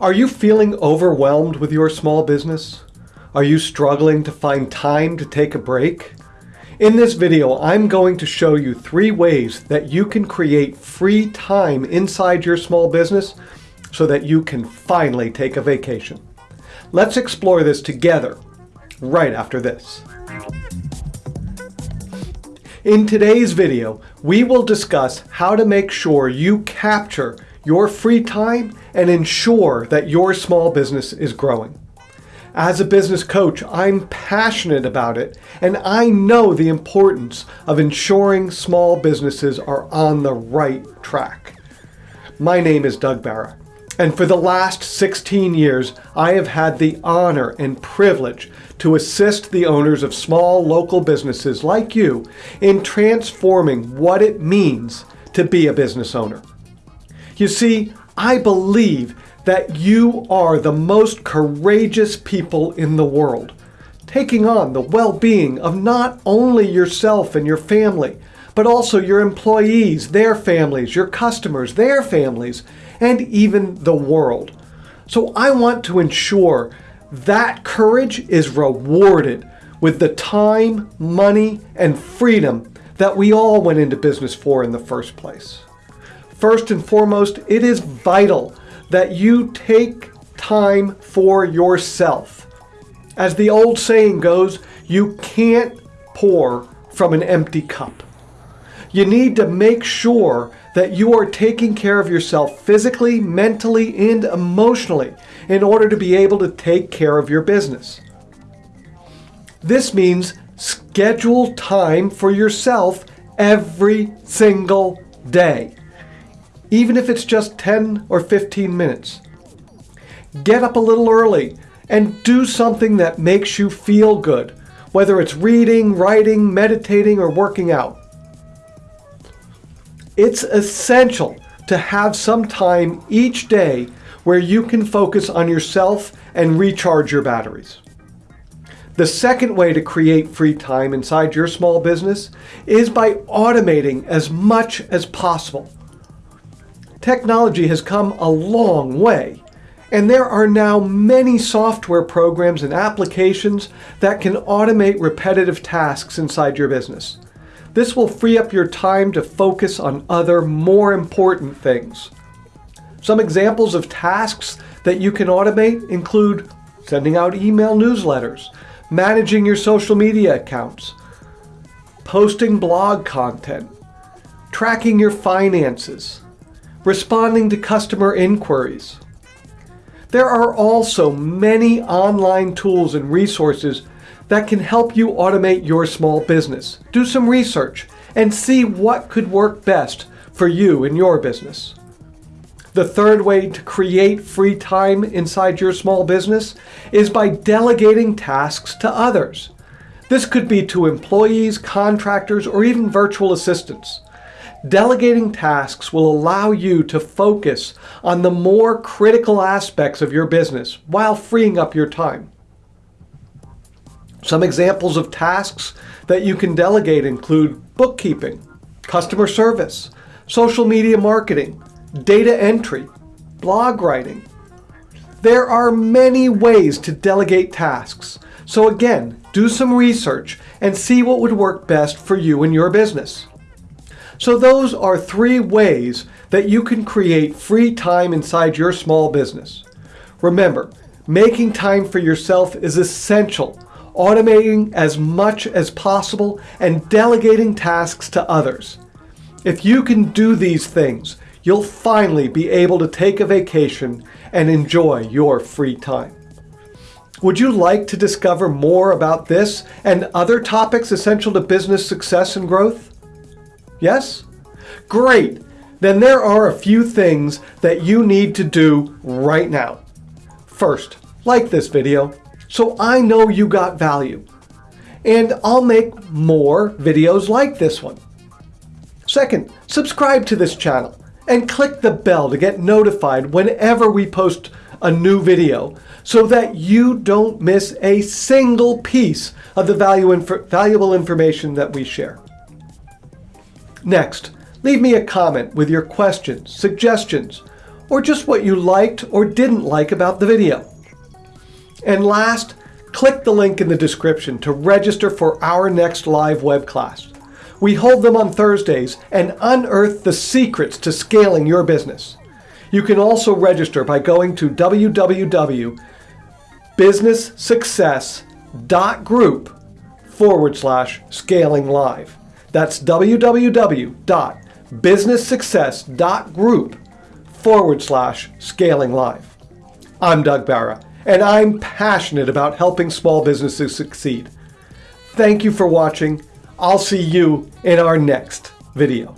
Are you feeling overwhelmed with your small business? Are you struggling to find time to take a break? In this video, I'm going to show you three ways that you can create free time inside your small business so that you can finally take a vacation. Let's explore this together right after this. In today's video, we will discuss how to make sure you capture your free time and ensure that your small business is growing. As a business coach, I'm passionate about it and I know the importance of ensuring small businesses are on the right track. My name is Doug Barra and for the last 16 years I have had the honor and privilege to assist the owners of small local businesses like you in transforming what it means to be a business owner. You see, I believe that you are the most courageous people in the world, taking on the well-being of not only yourself and your family, but also your employees, their families, your customers, their families, and even the world. So I want to ensure that courage is rewarded with the time, money, and freedom that we all went into business for in the first place. First and foremost, it is vital that you take time for yourself. As the old saying goes, you can't pour from an empty cup. You need to make sure that you are taking care of yourself physically, mentally, and emotionally in order to be able to take care of your business. This means schedule time for yourself every single day even if it's just 10 or 15 minutes. Get up a little early and do something that makes you feel good, whether it's reading, writing, meditating, or working out. It's essential to have some time each day where you can focus on yourself and recharge your batteries. The second way to create free time inside your small business is by automating as much as possible. Technology has come a long way, and there are now many software programs and applications that can automate repetitive tasks inside your business. This will free up your time to focus on other, more important things. Some examples of tasks that you can automate include sending out email newsletters, managing your social media accounts, posting blog content, tracking your finances, responding to customer inquiries. There are also many online tools and resources that can help you automate your small business. Do some research and see what could work best for you and your business. The third way to create free time inside your small business is by delegating tasks to others. This could be to employees, contractors, or even virtual assistants. Delegating tasks will allow you to focus on the more critical aspects of your business while freeing up your time. Some examples of tasks that you can delegate include bookkeeping, customer service, social media marketing, data entry, blog writing. There are many ways to delegate tasks, so again, do some research and see what would work best for you and your business. So those are three ways that you can create free time inside your small business. Remember, making time for yourself is essential, automating as much as possible and delegating tasks to others. If you can do these things, you'll finally be able to take a vacation and enjoy your free time. Would you like to discover more about this and other topics essential to business success and growth? Yes? Great! Then there are a few things that you need to do right now. First, like this video so I know you got value. And I'll make more videos like this one. Second, subscribe to this channel and click the bell to get notified whenever we post a new video so that you don't miss a single piece of the value inf valuable information that we share. Next, leave me a comment with your questions, suggestions, or just what you liked or didn't like about the video. And last, click the link in the description to register for our next live web class. We hold them on Thursdays and unearth the secrets to scaling your business. You can also register by going to www.businesssuccess.group forward slash scaling live. That's www.businesssuccess.group forward slash scaling live. I'm Doug Barra, and I'm passionate about helping small businesses succeed. Thank you for watching. I'll see you in our next video.